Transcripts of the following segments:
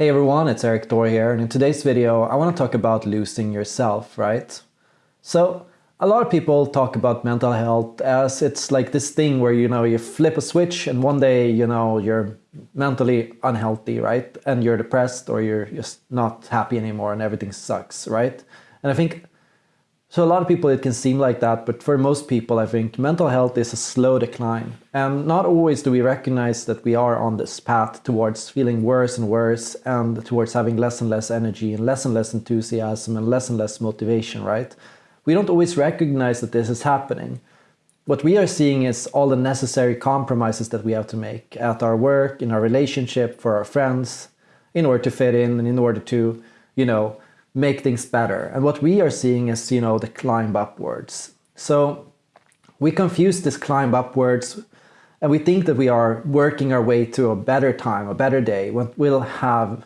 Hey everyone, it's Erik Thor here, and in today's video I want to talk about losing yourself, right? So, a lot of people talk about mental health as it's like this thing where you know you flip a switch and one day you know you're mentally unhealthy, right? And you're depressed or you're just not happy anymore and everything sucks, right? And I think so a lot of people it can seem like that, but for most people I think mental health is a slow decline. And not always do we recognize that we are on this path towards feeling worse and worse and towards having less and less energy and less and less enthusiasm and less and less motivation, right? We don't always recognize that this is happening. What we are seeing is all the necessary compromises that we have to make at our work, in our relationship, for our friends, in order to fit in and in order to, you know, make things better. And what we are seeing is, you know, the climb upwards. So we confuse this climb upwards and we think that we are working our way to a better time, a better day, when we'll have,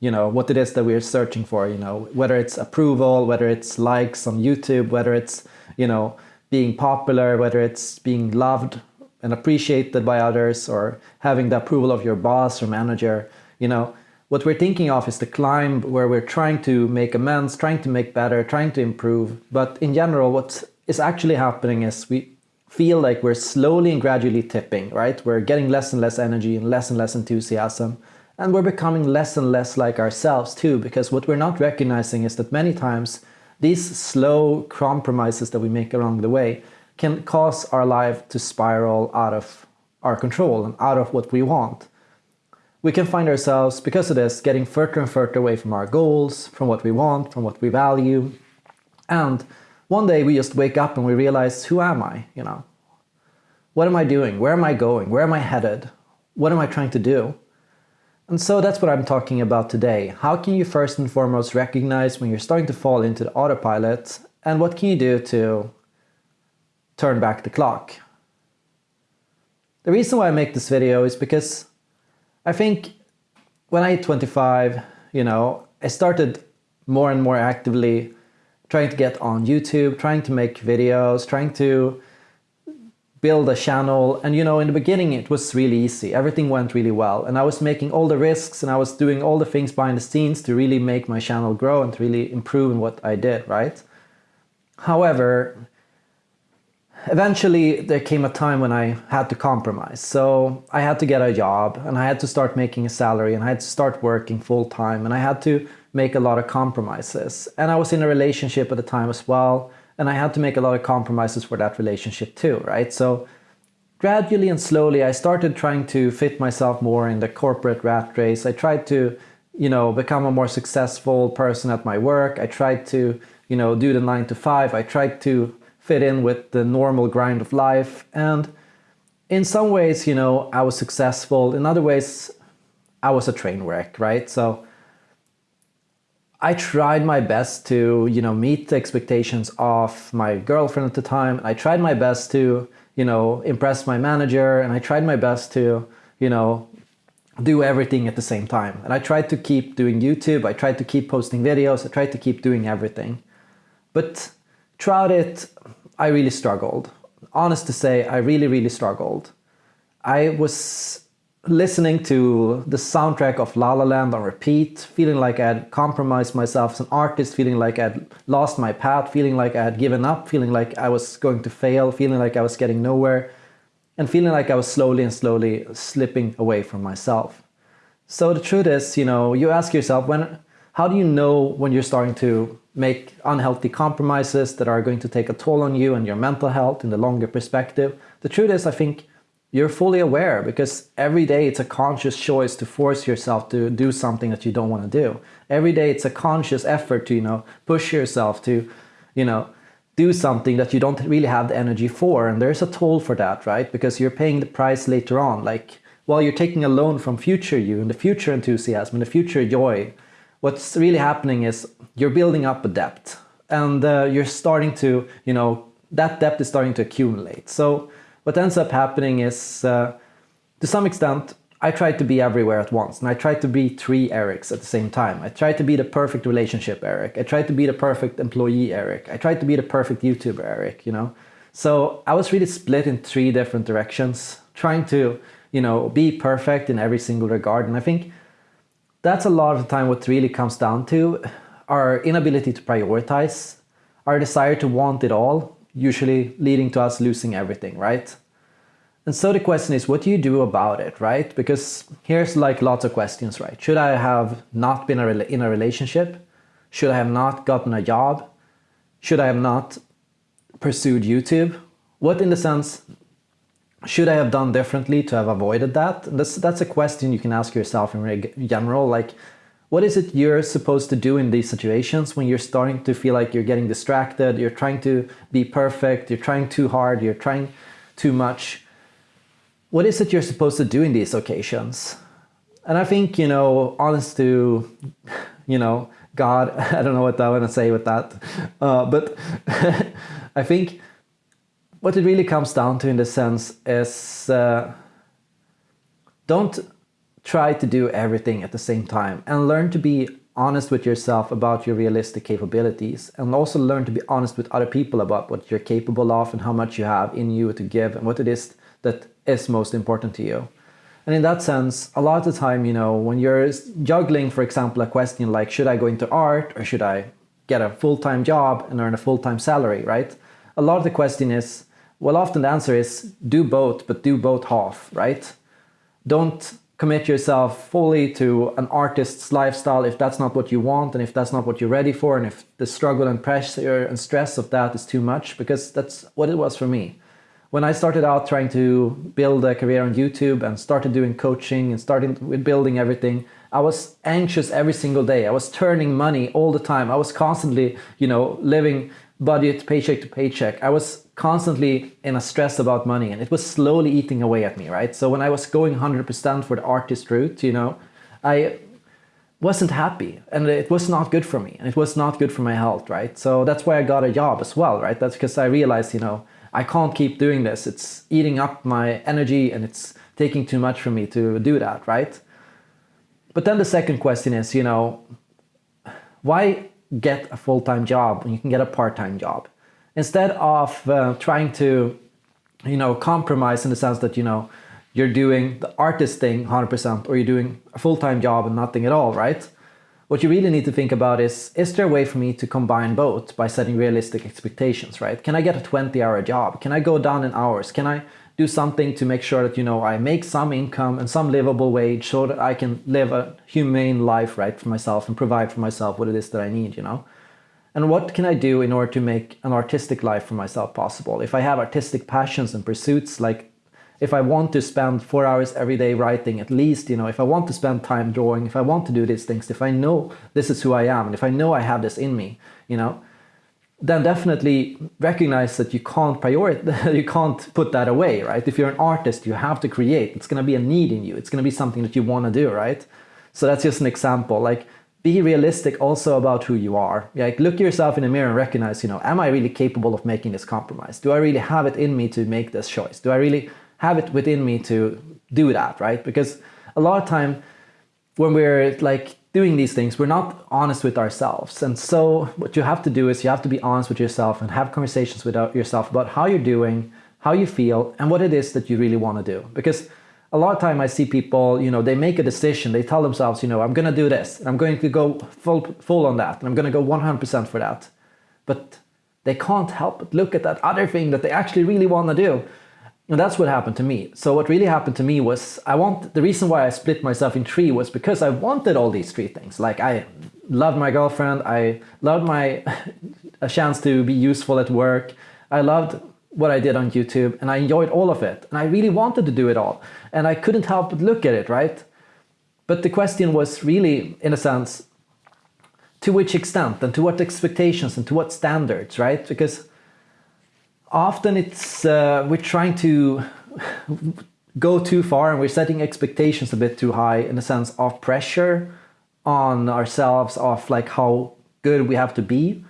you know, what it is that we're searching for, you know, whether it's approval, whether it's likes on YouTube, whether it's, you know, being popular, whether it's being loved and appreciated by others or having the approval of your boss or manager, you know, what we're thinking of is the climb where we're trying to make amends, trying to make better, trying to improve. But in general, what is actually happening is we feel like we're slowly and gradually tipping, right? We're getting less and less energy and less and less enthusiasm. And we're becoming less and less like ourselves too, because what we're not recognizing is that many times these slow compromises that we make along the way can cause our life to spiral out of our control and out of what we want we can find ourselves, because of this, getting further and further away from our goals, from what we want, from what we value. And one day we just wake up and we realize, who am I? You know, what am I doing? Where am I going? Where am I headed? What am I trying to do? And so that's what I'm talking about today. How can you first and foremost recognize when you're starting to fall into the autopilot and what can you do to turn back the clock? The reason why I make this video is because I think when I hit 25, you know, I started more and more actively trying to get on YouTube, trying to make videos, trying to build a channel. And you know, in the beginning, it was really easy. Everything went really well. And I was making all the risks and I was doing all the things behind the scenes to really make my channel grow and to really improve in what I did, right? However, eventually there came a time when I had to compromise. So I had to get a job and I had to start making a salary and I had to start working full time and I had to make a lot of compromises. And I was in a relationship at the time as well. And I had to make a lot of compromises for that relationship too, right? So gradually and slowly I started trying to fit myself more in the corporate rat race. I tried to, you know, become a more successful person at my work. I tried to, you know, do the nine to five. I tried to fit in with the normal grind of life. And in some ways, you know, I was successful. In other ways, I was a train wreck, right? So I tried my best to, you know, meet the expectations of my girlfriend at the time. I tried my best to, you know, impress my manager and I tried my best to, you know, do everything at the same time. And I tried to keep doing YouTube. I tried to keep posting videos. I tried to keep doing everything. But throughout it, I really struggled. Honest to say, I really, really struggled. I was listening to the soundtrack of La La Land on repeat, feeling like I had compromised myself as an artist, feeling like I had lost my path, feeling like I had given up, feeling like I was going to fail, feeling like I was getting nowhere, and feeling like I was slowly and slowly slipping away from myself. So the truth is, you know, you ask yourself, when, how do you know when you're starting to make unhealthy compromises that are going to take a toll on you and your mental health in the longer perspective. The truth is, I think you're fully aware because every day it's a conscious choice to force yourself to do something that you don't want to do. Every day it's a conscious effort to, you know, push yourself to, you know, do something that you don't really have the energy for. And there's a toll for that, right? Because you're paying the price later on. Like, while you're taking a loan from future you and the future enthusiasm and the future joy, what's really happening is you're building up a debt and uh, you're starting to, you know, that debt is starting to accumulate. So what ends up happening is, uh, to some extent, I tried to be everywhere at once and I tried to be three Eriks at the same time. I tried to be the perfect relationship Erik. I tried to be the perfect employee Erik. I tried to be the perfect YouTuber Erik, you know. So I was really split in three different directions, trying to, you know, be perfect in every single regard. And I think that's a lot of the time what really comes down to our inability to prioritize, our desire to want it all, usually leading to us losing everything, right? And so the question is, what do you do about it, right? Because here's like lots of questions, right? Should I have not been in a relationship? Should I have not gotten a job? Should I have not pursued YouTube? What in the sense should I have done differently to have avoided that? That's, that's a question you can ask yourself in general. Like, what is it you're supposed to do in these situations when you're starting to feel like you're getting distracted, you're trying to be perfect, you're trying too hard, you're trying too much? What is it you're supposed to do in these occasions? And I think, you know, honest to, you know, God, I don't know what I want to say with that, uh, but I think what it really comes down to in the sense is uh, don't try to do everything at the same time and learn to be honest with yourself about your realistic capabilities and also learn to be honest with other people about what you're capable of and how much you have in you to give and what it is that is most important to you. And in that sense, a lot of the time, you know, when you're juggling, for example, a question like, should I go into art or should I get a full-time job and earn a full-time salary, right? A lot of the question is, well, often the answer is do both, but do both half, right? Don't commit yourself fully to an artist's lifestyle if that's not what you want and if that's not what you're ready for and if the struggle and pressure and stress of that is too much, because that's what it was for me. When I started out trying to build a career on YouTube and started doing coaching and starting with building everything, I was anxious every single day. I was turning money all the time. I was constantly, you know, living budget paycheck to paycheck. I was constantly in a stress about money and it was slowly eating away at me, right? So when I was going 100% for the artist route, you know, I wasn't happy and it was not good for me and it was not good for my health, right? So that's why I got a job as well, right? That's because I realized, you know, I can't keep doing this. It's eating up my energy and it's taking too much for me to do that, right? But then the second question is, you know, why get a full-time job when you can get a part-time job? Instead of uh, trying to, you know, compromise in the sense that, you know, you're doing the artist thing 100% or you're doing a full-time job and nothing at all, right? What you really need to think about is, is there a way for me to combine both by setting realistic expectations, right? Can I get a 20 hour job? Can I go down in hours? Can I do something to make sure that, you know, I make some income and some livable wage so that I can live a humane life, right, for myself and provide for myself what it is that I need, you know? And what can I do in order to make an artistic life for myself possible? If I have artistic passions and pursuits, like if I want to spend four hours every day writing at least, you know, if I want to spend time drawing, if I want to do these things, if I know this is who I am, and if I know I have this in me, you know, then definitely recognize that you can't prioritize, you can't put that away, right? If you're an artist, you have to create. It's going to be a need in you. It's going to be something that you want to do, right? So that's just an example. Like, be realistic also about who you are. Like, look yourself in the mirror and recognize, you know, am I really capable of making this compromise? Do I really have it in me to make this choice? Do I really have it within me to do that, right? Because a lot of time when we're like doing these things, we're not honest with ourselves. And so what you have to do is you have to be honest with yourself and have conversations with uh, yourself about how you're doing, how you feel, and what it is that you really want to do. Because a lot of time I see people, you know, they make a decision, they tell themselves, you know, I'm going to do this, and I'm going to go full, full on that, and I'm going to go 100% for that. But they can't help but look at that other thing that they actually really want to do. And that's what happened to me. So what really happened to me was I want the reason why I split myself in three was because I wanted all these three things. Like I loved my girlfriend, I loved my a chance to be useful at work. I loved what I did on YouTube and I enjoyed all of it. And I really wanted to do it all. And I couldn't help but look at it, right? But the question was really, in a sense, to which extent and to what expectations and to what standards, right? Because often it's uh, we're trying to go too far and we're setting expectations a bit too high in the sense of pressure on ourselves of like how good we have to be.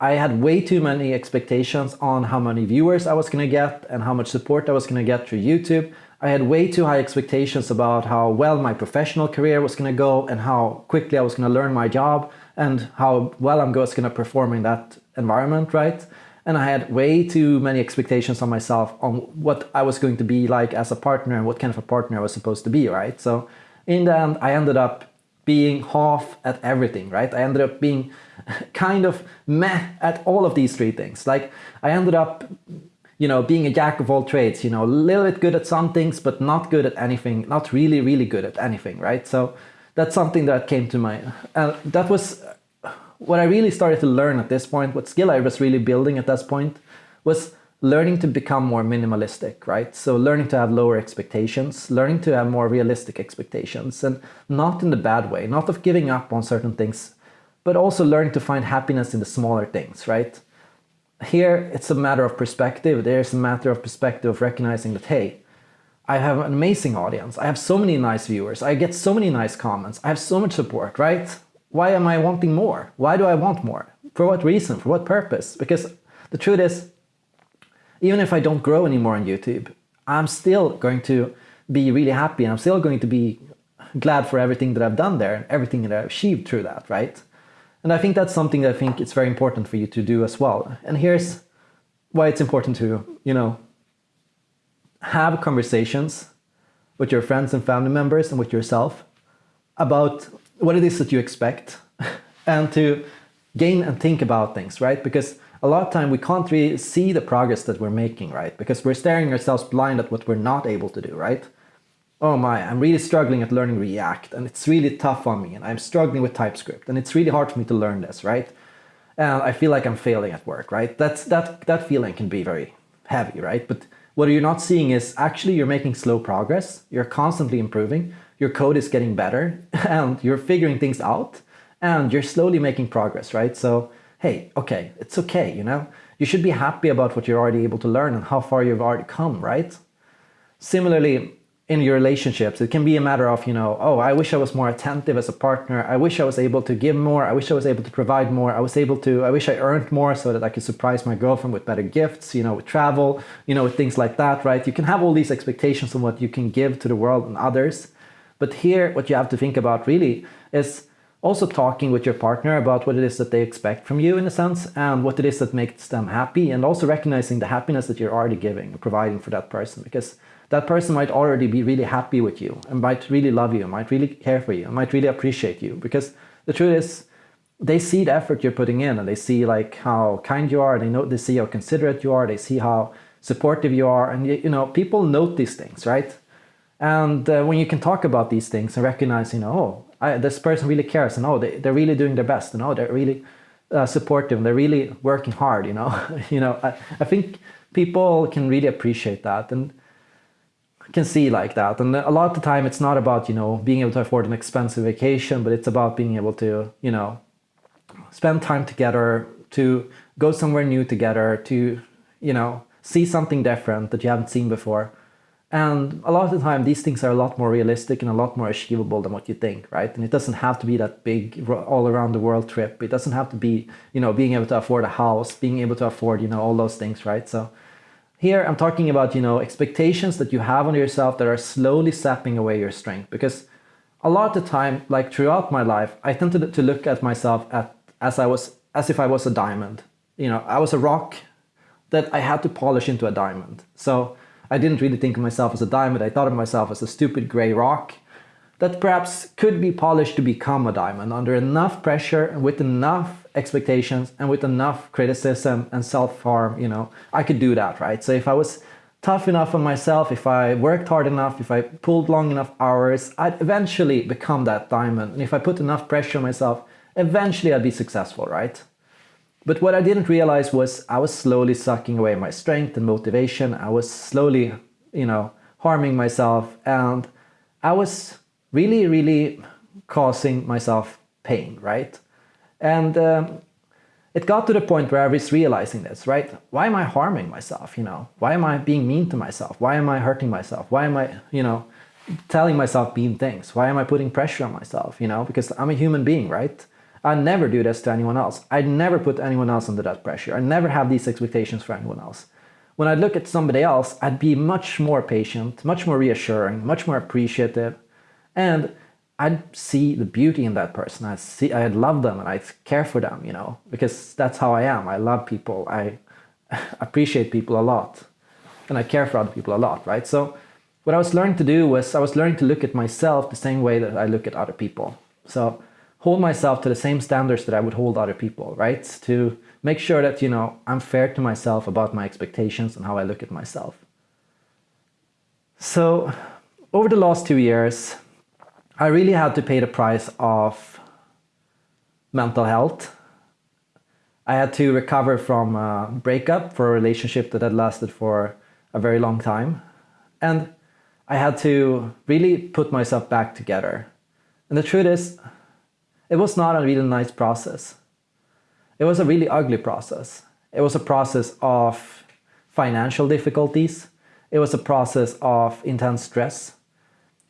I had way too many expectations on how many viewers I was going to get and how much support I was going to get through YouTube. I had way too high expectations about how well my professional career was going to go and how quickly I was going to learn my job and how well I'm going to perform in that environment, right? And I had way too many expectations on myself on what I was going to be like as a partner and what kind of a partner I was supposed to be, right? So in the end, I ended up being half at everything, right? I ended up being kind of meh at all of these three things. Like I ended up, you know, being a jack of all trades, you know, a little bit good at some things, but not good at anything, not really, really good at anything, right? So that's something that came to my, uh, that was what I really started to learn at this point, what skill I was really building at this point was learning to become more minimalistic, right? So learning to have lower expectations, learning to have more realistic expectations and not in the bad way, not of giving up on certain things, but also learning to find happiness in the smaller things, right? Here, it's a matter of perspective. There's a matter of perspective of recognizing that, hey, I have an amazing audience. I have so many nice viewers. I get so many nice comments. I have so much support, right? Why am I wanting more? Why do I want more? For what reason? For what purpose? Because the truth is, even if I don't grow anymore on YouTube, I'm still going to be really happy and I'm still going to be glad for everything that I've done there and everything that I've achieved through that, right? And I think that's something that I think it's very important for you to do as well. And here's why it's important to, you know, have conversations with your friends and family members and with yourself about what it is that you expect and to gain and think about things, right? Because a lot of time we can't really see the progress that we're making, right? Because we're staring ourselves blind at what we're not able to do, right? Oh my, I'm really struggling at learning React and it's really tough on me and I'm struggling with TypeScript and it's really hard for me to learn this, right? And I feel like I'm failing at work, right? That's, that, that feeling can be very heavy, right? But what you're not seeing is actually you're making slow progress, you're constantly improving, your code is getting better and you're figuring things out and you're slowly making progress, right? So hey, okay, it's okay, you know? You should be happy about what you're already able to learn and how far you've already come, right? Similarly, in your relationships, it can be a matter of, you know, oh, I wish I was more attentive as a partner. I wish I was able to give more. I wish I was able to provide more. I was able to, I wish I earned more so that I could surprise my girlfriend with better gifts, you know, with travel, you know, with things like that, right? You can have all these expectations on what you can give to the world and others. But here, what you have to think about really is also talking with your partner about what it is that they expect from you in a sense and what it is that makes them happy and also recognizing the happiness that you're already giving and providing for that person because that person might already be really happy with you and might really love you might really care for you might really appreciate you because the truth is they see the effort you're putting in and they see like how kind you are they know they see how considerate you are they see how supportive you are and you know people note these things right and uh, when you can talk about these things and recognize you know oh I, this person really cares and oh they, they're really doing their best and oh they're really uh, supportive and they're really working hard you know you know I, I think people can really appreciate that and can see like that. And a lot of the time it's not about you know being able to afford an expensive vacation but it's about being able to you know spend time together to go somewhere new together to you know see something different that you haven't seen before and a lot of the time, these things are a lot more realistic and a lot more achievable than what you think, right? And it doesn't have to be that big all around the world trip. It doesn't have to be, you know, being able to afford a house, being able to afford, you know, all those things, right? So here I'm talking about, you know, expectations that you have on yourself that are slowly sapping away your strength. Because a lot of the time, like throughout my life, I tended to look at myself at, as I was, as if I was a diamond. You know, I was a rock that I had to polish into a diamond. So I didn't really think of myself as a diamond. I thought of myself as a stupid gray rock that perhaps could be polished to become a diamond under enough pressure and with enough expectations and with enough criticism and self-harm, you know, I could do that, right? So if I was tough enough on myself, if I worked hard enough, if I pulled long enough hours, I'd eventually become that diamond. And if I put enough pressure on myself, eventually I'd be successful, right? But what I didn't realize was I was slowly sucking away my strength and motivation. I was slowly, you know, harming myself and I was really, really causing myself pain, right? And um, it got to the point where I was realizing this, right? Why am I harming myself, you know? Why am I being mean to myself? Why am I hurting myself? Why am I, you know, telling myself mean things? Why am I putting pressure on myself, you know? Because I'm a human being, right? I never do this to anyone else. I never put anyone else under that pressure. I never have these expectations for anyone else. When I look at somebody else, I'd be much more patient, much more reassuring, much more appreciative, and I'd see the beauty in that person. I'd see, I'd love them and I'd care for them, you know, because that's how I am. I love people. I appreciate people a lot, and I care for other people a lot, right? So what I was learning to do was I was learning to look at myself the same way that I look at other people. So hold myself to the same standards that I would hold other people, right? To make sure that, you know, I'm fair to myself about my expectations and how I look at myself. So over the last two years, I really had to pay the price of mental health. I had to recover from a breakup for a relationship that had lasted for a very long time. And I had to really put myself back together. And the truth is, it was not a really nice process. It was a really ugly process. It was a process of financial difficulties. It was a process of intense stress.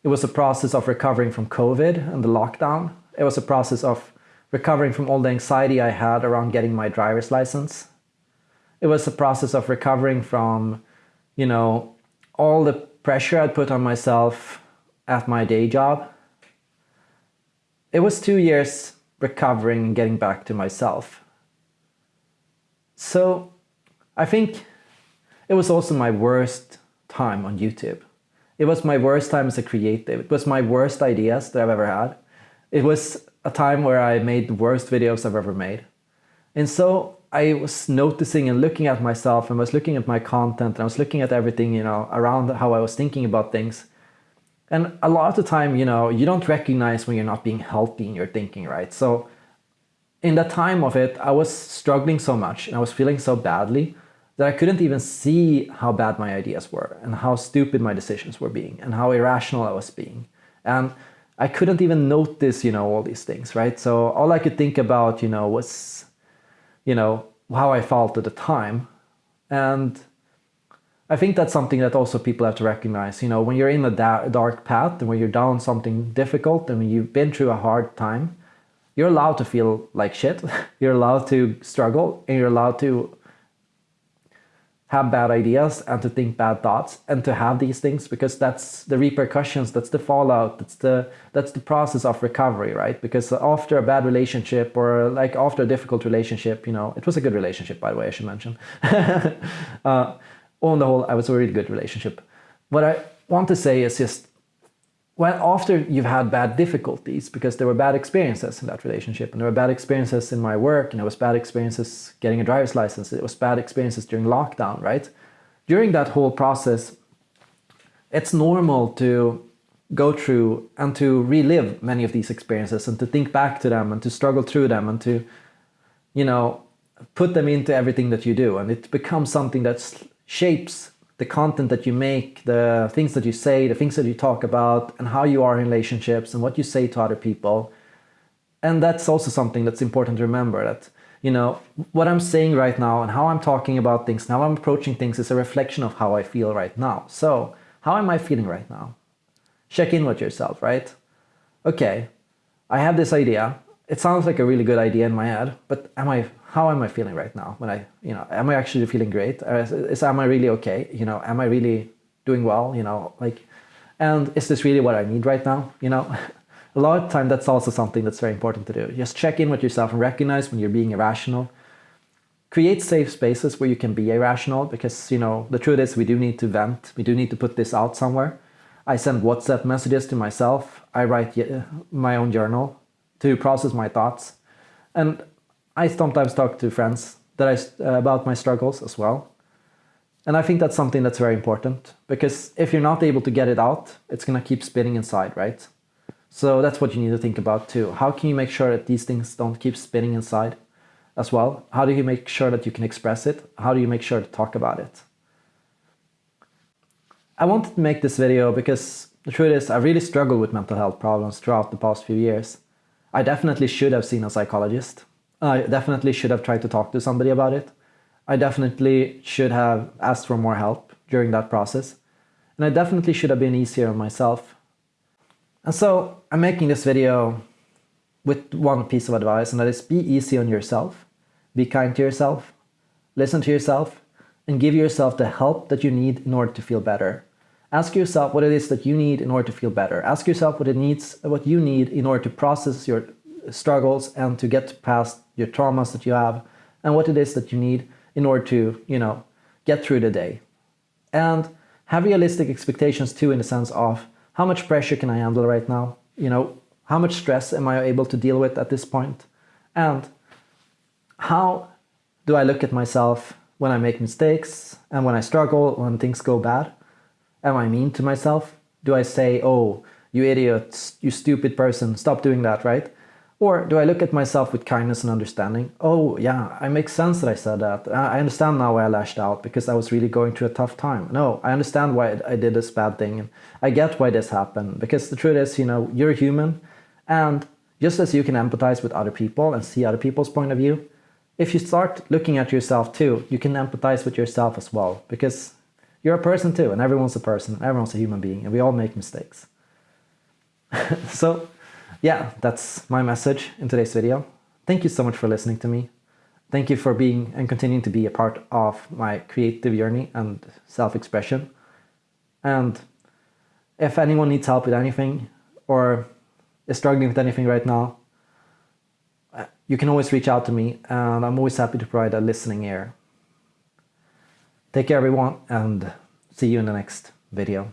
It was a process of recovering from COVID and the lockdown. It was a process of recovering from all the anxiety I had around getting my driver's license. It was a process of recovering from, you know, all the pressure I'd put on myself at my day job it was two years recovering and getting back to myself. So I think it was also my worst time on YouTube. It was my worst time as a creative. It was my worst ideas that I've ever had. It was a time where I made the worst videos I've ever made. And so I was noticing and looking at myself and was looking at my content and I was looking at everything, you know, around how I was thinking about things. And a lot of the time, you know, you don't recognize when you're not being healthy in your thinking, right? So in the time of it, I was struggling so much and I was feeling so badly that I couldn't even see how bad my ideas were and how stupid my decisions were being and how irrational I was being. And I couldn't even notice, you know, all these things, right? So all I could think about, you know, was, you know, how I felt at the time. And I think that's something that also people have to recognize. You know, when you're in a da dark path and when you're down something difficult and when you've been through a hard time, you're allowed to feel like shit. you're allowed to struggle and you're allowed to have bad ideas and to think bad thoughts and to have these things because that's the repercussions that's the fallout that's the that's the process of recovery right because after a bad relationship or like after a difficult relationship you know it was a good relationship by the way i should mention uh, on the whole, I was a really good relationship. What I want to say is just, well, after you've had bad difficulties, because there were bad experiences in that relationship, and there were bad experiences in my work, and there was bad experiences getting a driver's license, it was bad experiences during lockdown, right? During that whole process, it's normal to go through and to relive many of these experiences and to think back to them and to struggle through them and to, you know, put them into everything that you do. And it becomes something that's shapes the content that you make, the things that you say, the things that you talk about, and how you are in relationships and what you say to other people. And that's also something that's important to remember that, you know, what I'm saying right now and how I'm talking about things, how I'm approaching things is a reflection of how I feel right now. So, how am I feeling right now? Check in with yourself, right? Okay, I have this idea. It sounds like a really good idea in my head, but am I how am I feeling right now? When I, you know, am I actually feeling great? Uh, is, is am I really okay? You know, am I really doing well? You know, like, and is this really what I need right now? You know, a lot of time that's also something that's very important to do. Just check in with yourself and recognize when you're being irrational. Create safe spaces where you can be irrational because, you know, the truth is we do need to vent. We do need to put this out somewhere. I send WhatsApp messages to myself. I write uh, my own journal to process my thoughts. And I sometimes talk to friends that I, uh, about my struggles as well. And I think that's something that's very important because if you're not able to get it out, it's going to keep spinning inside, right? So that's what you need to think about too. How can you make sure that these things don't keep spinning inside as well? How do you make sure that you can express it? How do you make sure to talk about it? I wanted to make this video because the truth is I really struggled with mental health problems throughout the past few years. I definitely should have seen a psychologist. I definitely should have tried to talk to somebody about it. I definitely should have asked for more help during that process. And I definitely should have been easier on myself. And so I'm making this video with one piece of advice, and that is be easy on yourself, be kind to yourself, listen to yourself, and give yourself the help that you need in order to feel better. Ask yourself what it is that you need in order to feel better. Ask yourself what it needs, what you need in order to process your struggles and to get past your traumas that you have and what it is that you need in order to, you know, get through the day. And have realistic expectations too in the sense of how much pressure can I handle right now? You know, How much stress am I able to deal with at this point? And how do I look at myself when I make mistakes and when I struggle, when things go bad? Am I mean to myself? Do I say, oh, you idiot, you stupid person, stop doing that, right? Or do I look at myself with kindness and understanding? Oh, yeah, it makes sense that I said that. I understand now why I lashed out because I was really going through a tough time. No, I understand why I did this bad thing and I get why this happened because the truth is, you know, you're human and just as you can empathize with other people and see other people's point of view, if you start looking at yourself too, you can empathize with yourself as well because you're a person too and everyone's a person, everyone's a human being and we all make mistakes. so yeah, that's my message in today's video. Thank you so much for listening to me. Thank you for being and continuing to be a part of my creative journey and self-expression. And if anyone needs help with anything or is struggling with anything right now, uh, you can always reach out to me and I'm always happy to provide a listening ear. Take care everyone and see you in the next video.